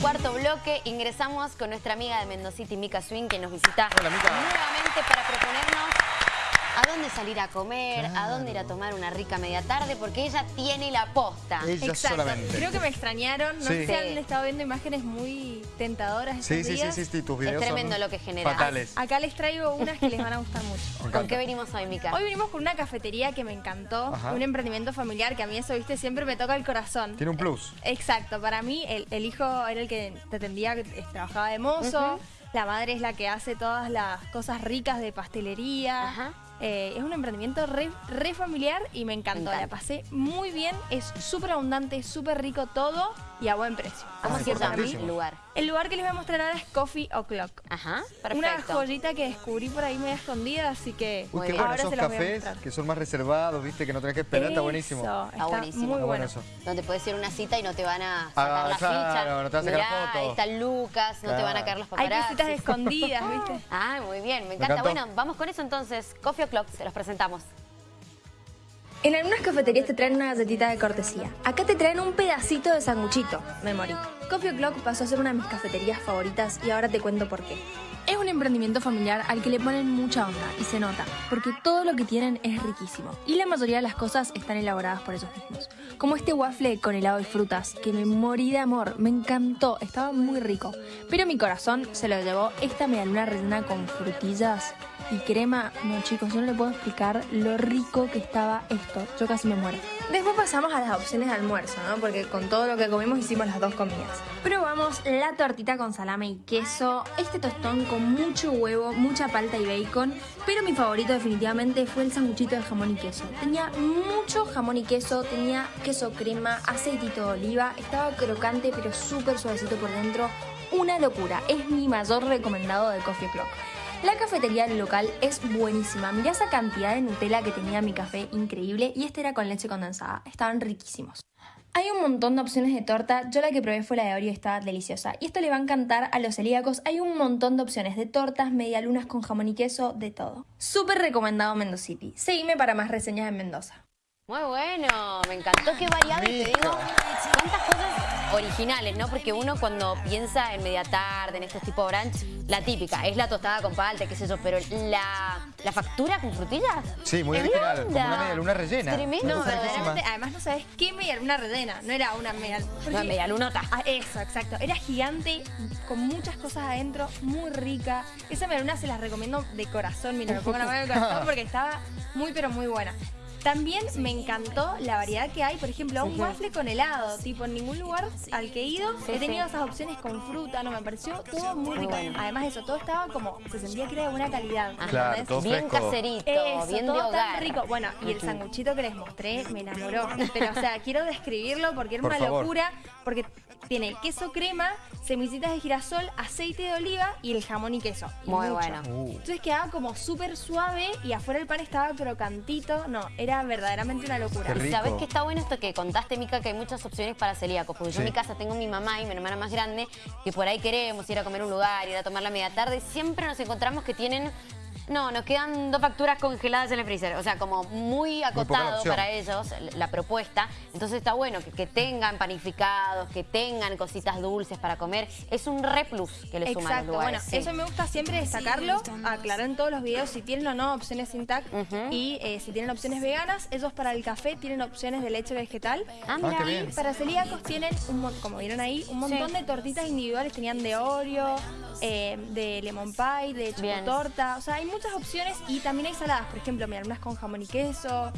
cuarto bloque ingresamos con nuestra amiga de Mendocity, Mica Swing, que nos visita nuevamente para proponernos a dónde salir a comer, a dónde ir a tomar una rica media tarde, porque ella tiene la posta. Ella Exacto. solamente. Creo que me extrañaron. No Sí. sé si han estado viendo imágenes muy tentadoras estos Sí, sí, sí, días. sí, sí, tus Es videos tremendo son lo que genera. fatales. Acá les traigo unas que les van a gustar mucho. ¿Con qué venimos hoy, Mica? Hoy venimos con una cafetería que me encantó, Ajá. un emprendimiento familiar que a mí eso, viste, siempre me toca el corazón. Tiene un plus. Exacto, para mí el, el hijo era el que te atendía, que eh, trabajaba de mozo, Ujú. la madre es la que hace todas las cosas ricas de pastelería. Ajá. Eh, es un emprendimiento re, re familiar y me encantó. Me La pasé muy bien, es súper abundante, súper rico todo y a buen precio. ¿Cómo Ah, se llama el lugar? El lugar que les voy a mostrar ahora es Coffee O'Clock. Ajá, Una joyita que descubrí por ahí media escondida, así que Uy, qué bueno, ahora esos se los voy a cafés que son más reservados, viste, que no tenés que esperar, está buenísimo. Está buenísimo. muy Está bueno. bueno eso. Donde puedes ir a una cita y no te van a sacar Ah, la claro, ficha. no te van a sacar Mirá, foto. ahí está Lucas, no te van a caer los Hay paparazzi. cositas escondidas, ¿viste? Ah, muy bien, me encanta. bueno, vamos con eso entonces. Coffee O'Clock, se los presentamos. En algunas cafeterías te traen una galletita de cortesía. Acá te traen un pedacito de sanguchito. Me morí. Coffee O'Clock pasó a ser una de mis cafeterías favoritas y ahora te cuento por qué. Es un emprendimiento familiar al que le ponen mucha onda y se nota, porque todo lo que tienen es riquísimo. Y la mayoría de las cosas están elaboradas por ellos mismos. Como este waffle con helado y frutas, que me morí de amor, me encantó, estaba muy rico. Pero mi corazón se lo llevó esta medialuna rellena con frutillas y crema. No chicos, yo no le puedo explicar lo rico que estaba esto. Yo casi me muero. Después pasamos a las opciones de almuerzo, ¿no? Porque con todo lo que comimos hicimos las dos comidas. Probamos la tortita con salame y queso, este tostón con mucho huevo, mucha palta y bacon, pero mi favorito definitivamente fue el sanguchito de jamón y queso. Tenía mucho jamón y queso, tenía queso crema, aceitito de oliva, estaba crocante pero súper suavecito por dentro. Una locura, es mi mayor recomendado de Coffee Clock. La cafetería del local es buenísima. Mirá esa cantidad de Nutella que tenía mi café, increíble. Y este era con leche condensada. Estaban riquísimos. Hay un montón de opciones de torta. Yo la que probé fue la de Oreo y estaba deliciosa. Y esto le va a encantar a los celíacos. Hay un montón de opciones de tortas, medialunas con jamón y queso, de todo. Súper recomendado Mendocity. Seguime para más reseñas en Mendoza. Muy bueno, me encantó, qué variado y te digo, cuántas cosas originales, ¿no? Porque uno cuando piensa en media tarde, en estos tipos de brunch, la típica, es la tostada con palta, qué sé yo, pero la, la factura con frutillas. Sí, muy ¿qué original, como una media luna rellena. Tremendo. No, verdaderamente, además no sabes qué medialuna rellena. No era una media... Una media lunota. Ah, eso, exacto. Era gigante, con muchas cosas adentro, muy rica. Esa medialuna se las recomiendo de corazón, mira, me pongo la mano en el corazón porque estaba muy, pero muy buena. También me encantó la variedad que hay, por ejemplo, un waffle con helado. Tipo, en ningún lugar al que he ido he tenido esas opciones con fruta, no me pareció todo muy rico. bueno. Además, eso, todo estaba como, se sentía que era de buena calidad. Ajá. Claro, ¿entendés? todo Bien fresco. caserito, Eso, bien de todo hogar. tan rico. Bueno, y el sanguchito que les mostré me enamoró. Pero, o sea, quiero describirlo porque era Por una favor. locura. Porque tiene queso crema, semillitas de girasol, aceite de oliva y el jamón y queso. Y Muy mucho. bueno. Uh, Entonces quedaba como súper suave y afuera el pan estaba crocantito. No, era verdaderamente una locura. Qué Y rico. sabes que está bueno esto que contaste, Mica, que hay muchas opciones para celíacos. Porque yo en mi casa tengo mi mamá y mi hermana más grande, que por ahí queremos ir a comer a un lugar, ir a tomar la media tarde. Siempre nos encontramos que tienen. No, nos quedan dos facturas congeladas en el freezer. O sea, como muy acotado para ellos la propuesta. Entonces está bueno que, que tengan panificados, que tengan cositas dulces para comer. Es un re plus que le suman a los Exacto, bueno, lugares. sí. eso me gusta siempre destacarlo, aclarar en todos los videos si tienen o no opciones sin TAC y eh, si tienen opciones veganas, ellos para el café tienen opciones de leche vegetal. Ah, Ah, mira. qué bien. Para celíacos tienen, un como vieron ahí, un montón Sí. de tortitas individuales. Tenían de Oreo, eh, de lemon pie, de chocotorta. O sea, hay muchas opciones y también hay saladas. Por ejemplo, mira, unas con jamón y queso.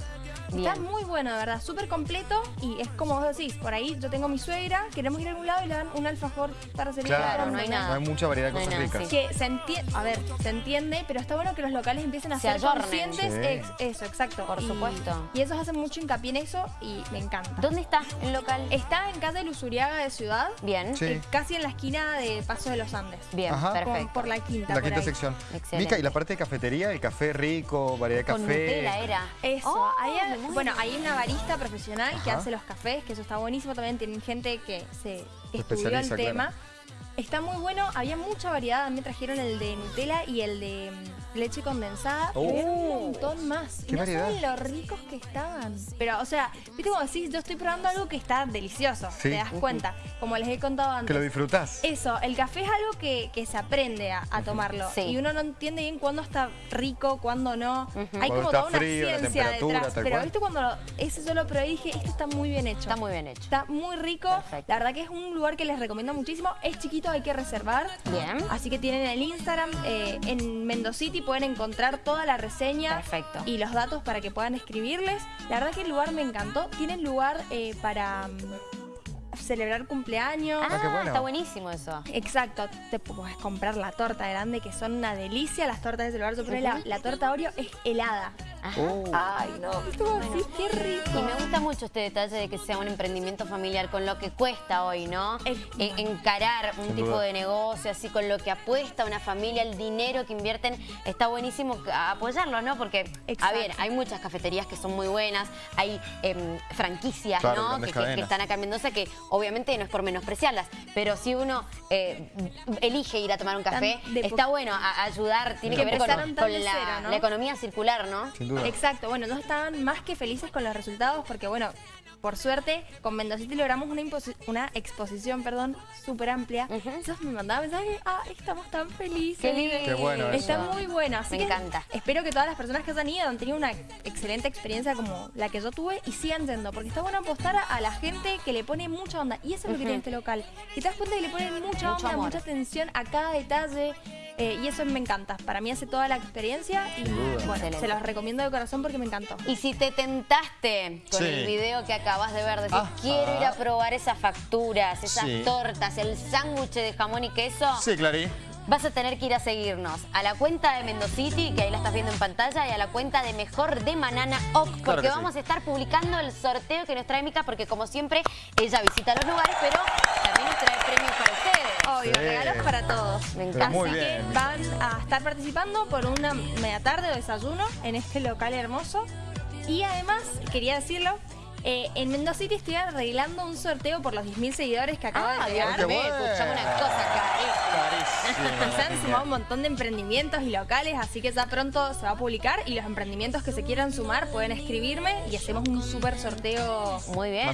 Está Bien. muy bueno, de verdad. Súper completo y es como vos decís. Por ahí yo tengo mi suegra, queremos ir a algún lado y le dan un alfajor para. Claro, no hay nada. No hay mucha variedad de No cosas nada, ricas. sí. Que se entiende, a ver, se entiende, pero está bueno que los locales empiecen a Se ser ayornen. conscientes. Sí. Ex- eso, exacto. Por Y- supuesto. Y ellos hacen mucho hincapié en eso y me encanta. ¿Dónde está el local? Está en calle Luzuriaga de Ciudad, Bien. Sí. eh, casi en la esquina de Paso de los Andes. Bien, Ajá. Por, perfecto. por la quinta. La quinta ahí. sección. Excelente. Mica, y la parte de cafetería, el café rico, variedad de Con café. Nutella era. Eso, Oh, hay, me muero. bueno, hay una barista profesional que hace los cafés, que eso está buenísimo. También tienen gente que se que estudió el tema. claro. Está muy bueno, había mucha variedad. Me trajeron el de Nutella y el de mm, leche condensada. Oh. Y había un montón más. Qué no variedad. saben lo ricos que estaban. Pero, o sea, viste como decís, yo estoy probando algo que está delicioso. Sí. Te das cuenta. Como les he contado antes. Que lo disfrutás. Eso, el café es algo que, que se aprende a, a tomarlo. Sí. Y uno no entiende bien cuándo está rico, cuándo no. Hay Cuando como toda una frío, ciencia detrás. Pero cual. viste cuando lo- ese yo lo probé y dije, esto está muy bien hecho. Está muy bien hecho. Está muy rico. Perfecto. La verdad que es un lugar que les recomiendo muchísimo. Es chiquito, hay que reservar. Bien. Así que tienen el Instagram. eh, en Mendocity pueden encontrar toda la reseña. Perfecto. Y los datos para que puedan escribirles. La verdad que el lugar me encantó. Tienen lugar eh, para mm, celebrar cumpleaños. Ah, qué bueno. está buenísimo eso. Exacto, te puedes comprar la torta grande que son una delicia las tortas de ese lugar. Yo probé la, la torta Oreo es helada. Oh. Ay, no, estuvo así, qué rico. Y me gusta mucho este detalle de que sea un emprendimiento familiar con lo que cuesta hoy, ¿no? Es- E- encarar un Sin tipo duda. de negocio, así con lo que apuesta una familia, el dinero que invierten, está buenísimo a- apoyarlo, ¿no? Porque, a Exacto. ver, hay muchas cafeterías que son muy buenas, hay em, franquicias, Claro, ¿no? Que, que- que cadenas. están acá en Mendoza, que obviamente no es por menospreciarlas, pero si uno eh, elige ir a tomar un café, está bueno a- a ayudar, tiene Que que, ver con, empezaron tan con de la, cero, ¿no? la economía circular, ¿no? Sin duda. Exacto, bueno, no estaban más que felices con los resultados porque, bueno, por suerte, con Mendocity logramos una, imposi- una exposición, perdón, súper amplia. Entonces me mandaban mensajes, ah, estamos tan felices. Qué lindo. Qué bueno eso. Está muy bueno, así Me que encanta. espero que todas las personas que hayan ido han tenido una excelente experiencia como la que yo tuve y sigan yendo, porque está bueno apostar a, a la gente que le pone mucha onda. Y eso es lo que tiene este local. Y te das cuenta que le ponen mucha Mucho onda, amor. mucha atención a cada detalle. Eh, y eso me encanta. Para mí hace toda la experiencia y duda. bueno, Excelente. se los recomiendo de corazón porque me encantó. Y si te tentaste con Sí. el video que acabas de ver, decir, Ajá. quiero ir a probar esas facturas, esas Sí. tortas, el sándwich de jamón y queso, Sí, Clary. vas a tener que ir a seguirnos a la cuenta de Mendocity, que ahí la estás viendo en pantalla, y a la cuenta de Mejor de Manana Oc, porque sí. vamos a estar publicando el sorteo que nos trae Mica, porque como siempre, ella visita los lugares, pero también nos trae premios para ustedes. Obvio, Sí. regalos para todos. Me encanta. Así que van a estar participando por una media tarde o desayuno en este local hermoso. Y además, quería decirlo, eh, en Mendoza City estoy arreglando un sorteo por los 10.000 seguidores que acaba Ah, de llegar. escuchame una cosa, carísima. Se han sumado un montón de emprendimientos y locales, así que ya pronto se va a publicar y los emprendimientos que se quieran sumar pueden escribirme y hacemos un súper sorteo. Muy bien,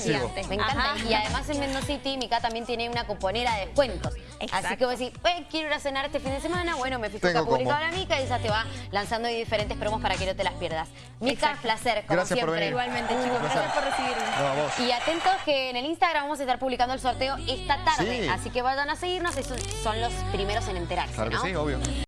me encanta. Ajá. Y además en Mendocity, Mica también tiene una cuponera de descuentos. Así que vos decís, "Eh, quiero ir a cenar este fin de semana. Bueno, me fijo que ha publicado la Mica y ella te va lanzando diferentes promos para que no te las pierdas. Mica, Exacto. placer, como Gracias por siempre. venir. Igualmente, chicos, placer. gracias por recibirme. No, a vos. Y atentos que en el Instagram vamos a estar publicando el sorteo esta tarde. Sí. Así que vayan a seguirnos, esos son los primeros en enterarse, Claro que ¿no? sí, obvio.